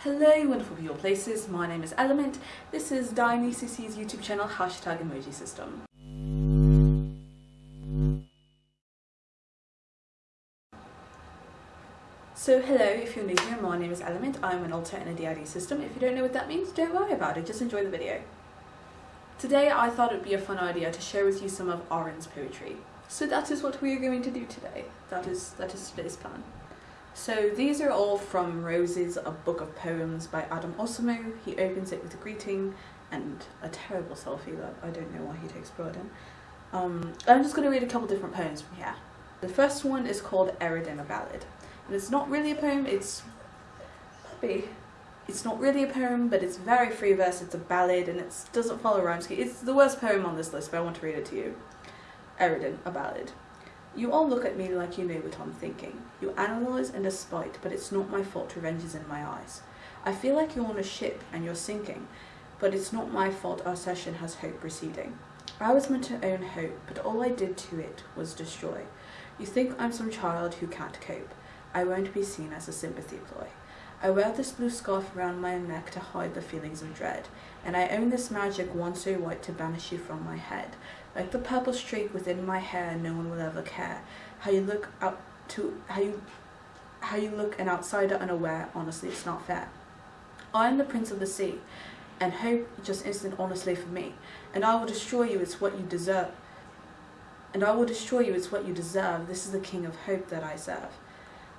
Hello wonderful people places, my name is Element, this is DionyCC's YouTube channel hashtag emoji system. So hello, if you're new here, my name is Element, I'm an alter in a DID system. If you don't know what that means, don't worry about it, just enjoy the video. Today I thought it would be a fun idea to share with you some of Aaron's poetry. So that is what we are going to do today. That is, that is today's plan. So these are all from Roses, a book of poems by Adam Osamu. He opens it with a greeting and a terrible selfie that I don't know why he takes pride in. Um, I'm just going to read a couple different poems from here. The first one is called Eridan, a Ballad. And it's not really a poem, it's... Puppy. It's not really a poem, but it's very free verse, it's a ballad, and it doesn't follow rhyme scheme. It's the worst poem on this list, but I want to read it to you. Eridan, a Ballad. You all look at me like you know what I'm thinking. You analyse and despite, but it's not my fault revenge is in my eyes. I feel like you're on a ship and you're sinking, but it's not my fault our session has hope receding. I was meant to own hope, but all I did to it was destroy. You think I'm some child who can't cope. I won't be seen as a sympathy ploy. I wear this blue scarf around my neck to hide the feelings of dread, and I own this magic wand so white to banish you from my head. Like the purple streak within my hair, no one will ever care. How you look out to how you how you look an outsider unaware, honestly it's not fair. I am the prince of the sea, and hope just instant honestly for me, and I will destroy you, it's what you deserve. And I will destroy you, it's what you deserve. This is the king of hope that I serve.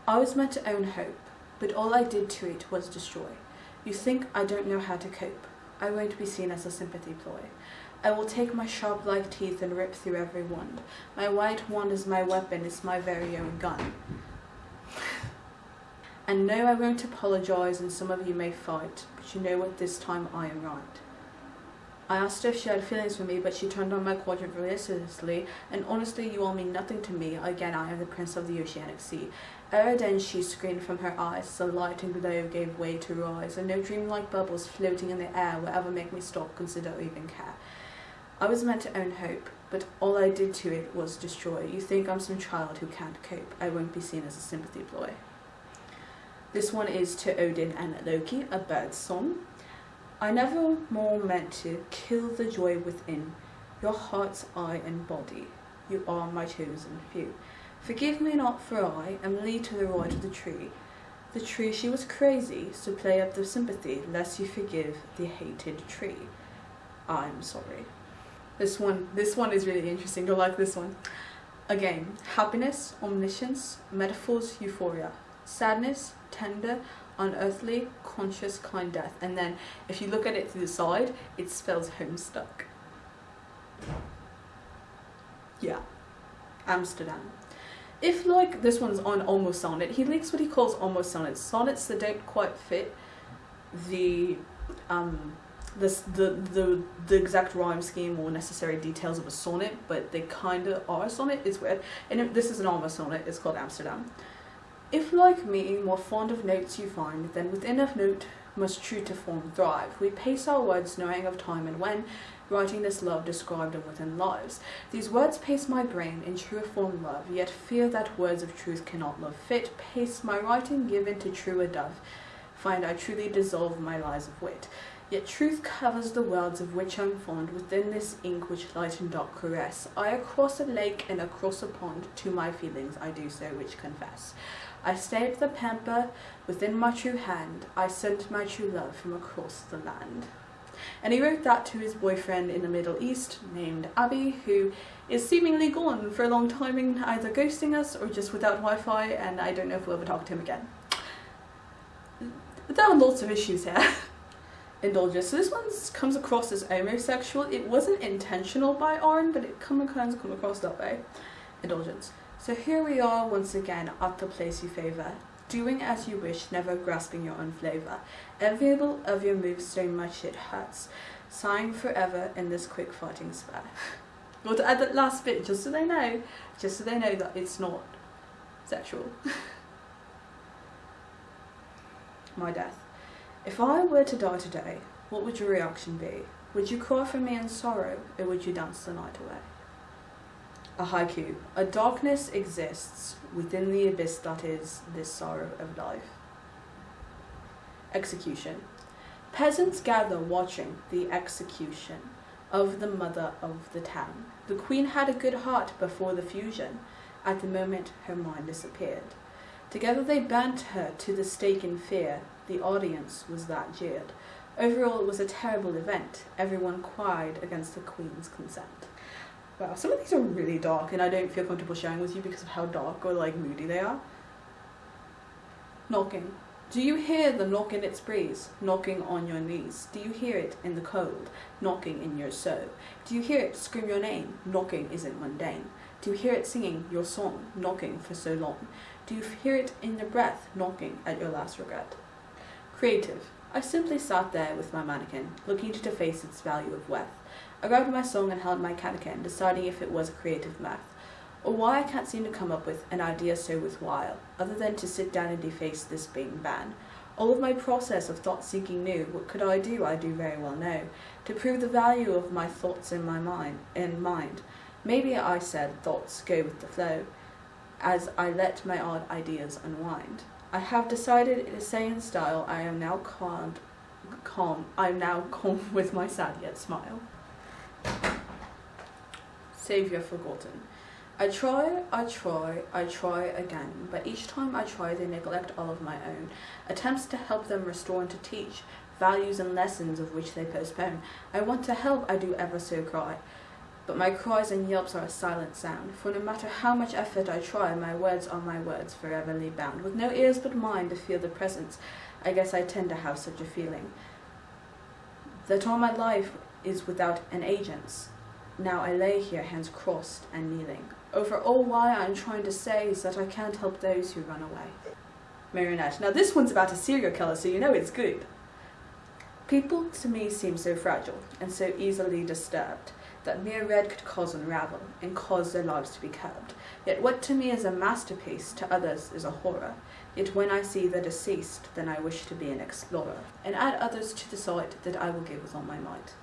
I was meant to own hope, but all I did to it was destroy. You think I don't know how to cope. I won't be seen as a sympathy ploy. I will take my sharp like teeth and rip through every wand. My white wand is my weapon, it's my very own gun. and no, I won't apologise and some of you may fight, but you know what, this time I am right. I asked her if she had feelings for me, but she turned on my quadrant relentlessly, and honestly, you all mean nothing to me. Again, I am the prince of the oceanic sea. Ere she screamed from her eyes, the light and glow gave way to rise, and no dream-like bubbles floating in the air will ever make me stop, consider, or even care. I was meant to own hope, but all I did to it was destroy. You think I'm some child who can't cope. I won't be seen as a sympathy ploy. This one is to Odin and Loki, a bird's song. I never more meant to kill the joy within your heart's eye and body. You are my chosen few. Forgive me not, for I am lead to the right of the tree. The tree she was crazy, so play up the sympathy, lest you forgive the hated tree. I'm sorry. This one, this one is really interesting. You'll like this one. Again, happiness, omniscience, metaphors, euphoria, sadness, tender, unearthly, conscious, kind death. And then if you look at it to the side, it spells homestuck. Yeah, Amsterdam. If like this one's on almost sonnet, he likes what he calls almost sonnets. Sonnets that don't quite fit the um this the the the exact rhyme scheme or necessary details of a sonnet, but they kind of are a sonnet. It's weird. And if this is an almost sonnet. It's called Amsterdam. If like me, more fond of notes you find, then within a note must true to form thrive. We pace our words knowing of time and when, writing this love described and within lives. These words pace my brain in true form love, yet fear that words of truth cannot love fit. Pace my writing given to truer dove, find I truly dissolve my lies of wit. Yet truth covers the worlds of which I'm fond, within this ink which light and dark caress. I across a lake and across a pond, to my feelings I do so which confess. I stayed the pamper within my true hand, I sent my true love from across the land. And he wrote that to his boyfriend in the Middle East named Abby, who is seemingly gone for a long time and either ghosting us or just without Wi-Fi, and I don't know if we'll ever talk to him again. There are lots of issues here. indulgence. So this one comes across as homosexual. It wasn't intentional by Arn, but it kind of come across that way. Indulgence. So here we are once again at the place you favour, doing as you wish, never grasping your own flavour. Enviable of your moves so much it hurts, sighing forever in this quick fighting spur. Well, to add that last bit, just so they know, just so they know that it's not sexual. My death. If I were to die today, what would your reaction be? Would you cry for me in sorrow, or would you dance the night away? A haiku. A darkness exists within the abyss that is this sorrow of life. Execution. Peasants gather watching the execution of the mother of the town. The queen had a good heart before the fusion. At the moment her mind disappeared. Together they burnt her to the stake in fear. The audience was that jeered. Overall, it was a terrible event. Everyone cried against the Queen's consent. Wow, some of these are really dark and I don't feel comfortable sharing with you because of how dark or like moody they are. Knocking. Do you hear the knock in its breeze, knocking on your knees? Do you hear it in the cold, knocking in your soul? Do you hear it scream your name? Knocking isn't mundane. Do you hear it singing your song, knocking for so long? Do you hear it in your breath, knocking at your last regret? Creative. I simply sat there with my mannequin, looking to deface its value of worth. I grabbed my song and held my catechin, deciding if it was a creative math, or why I can't seem to come up with an idea so worthwhile, other than to sit down and deface this being ban. All of my process of thought seeking knew what could I do, I do very well know, to prove the value of my thoughts in my mind in mind. Maybe I said thoughts go with the flow, as I let my odd ideas unwind. I have decided in a saying style I am now calm, calm I am now calm with my sad yet smile. Savior forgotten. I try, I try, I try again, but each time I try they neglect all of my own attempts to help them restore and to teach values and lessons of which they postpone. I want to help, I do ever so cry, but my cries and yelps are a silent sound, for no matter how much effort I try, my words are my words, foreverly bound. With no ears but mine to feel the presence, I guess I tend to have such a feeling. That all my life is without an agent's. Now I lay here, hands crossed and kneeling. Over all why I'm trying to say is that I can't help those who run away. Marionette. Now this one's about a serial killer, so you know it's good. People to me seem so fragile and so easily disturbed that mere red could cause unravel and cause their lives to be curbed. Yet what to me is a masterpiece, to others is a horror. Yet when I see the deceased, then I wish to be an explorer, and add others to the sight that I will give with all my might.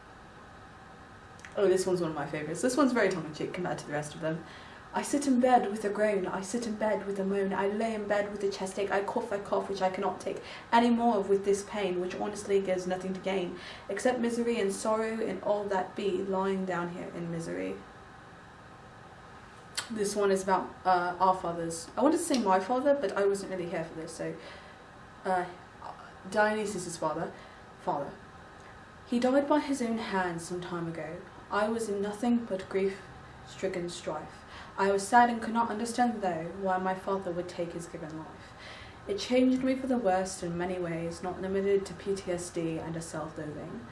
Oh, this one's one of my favourites. This one's very tongue-in-cheek compared to the rest of them. I sit in bed with a groan, I sit in bed with a moan, I lay in bed with a chest ache, I cough, I cough, which I cannot take any more of with this pain, which honestly gives nothing to gain, except misery and sorrow and all that be, lying down here in misery. This one is about uh, our fathers. I wanted to say my father, but I wasn't really here for this, so... Uh, Dionysus' father, father. He died by his own hand some time ago. I was in nothing but grief-stricken strife. I was sad and could not understand, though, why my father would take his given life. It changed me for the worst in many ways, not limited to PTSD and a self-loathing.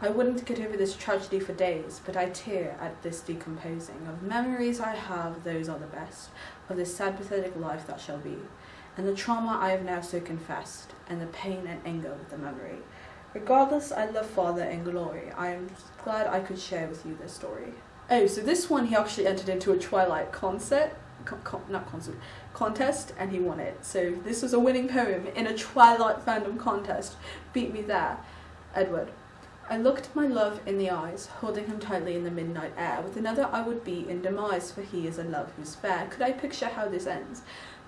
I wouldn't get over this tragedy for days, but I tear at this decomposing. Of memories I have, those are the best, of this sad pathetic life that shall be, and the trauma I have now so confessed, and the pain and anger of the memory. Regardless, I love Father and Glory. I am glad I could share with you this story. Oh, so this one he actually entered into a Twilight concert, con con not concert, contest, and he won it. So this was a winning poem in a Twilight fandom contest. Beat me there, Edward. I looked my love in the eyes, holding him tightly in the midnight air. With another I would be in demise, for he is a love who's fair. Could I picture how this ends?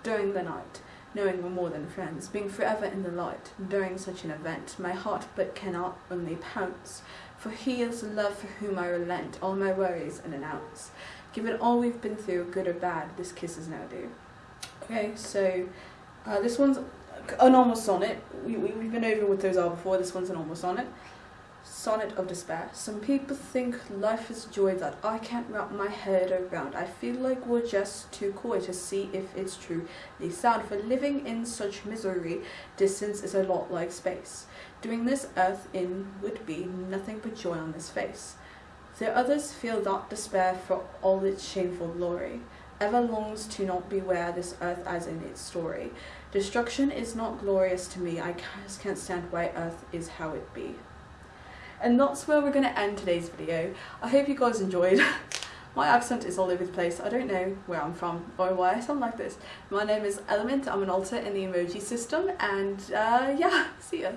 During the night, knowing we're more than friends, being forever in the light, during such an event, my heart but cannot only pounce for he is the love for whom I relent all my worries and an ounce. Given all we've been through, good or bad, this kiss is now due. Okay, so uh, this one's a normal sonnet. We, we, we've been over what those are before. This one's a normal sonnet. Sonnet of Despair. Some people think life is joy that I can't wrap my head around. I feel like we're just too coy to see if it's true. They sound for living in such misery. Distance is a lot like space. Doing this earth in would be nothing but joy on this face. Though others feel that despair for all its shameful glory, ever longs to not beware this earth as in its story. Destruction is not glorious to me, I just can't stand why earth is how it be. And that's where we're going to end today's video. I hope you guys enjoyed. My accent is all over the place. I don't know where I'm from or why I sound like this. My name is Element. I'm an alter in the emoji system and uh, yeah, see ya.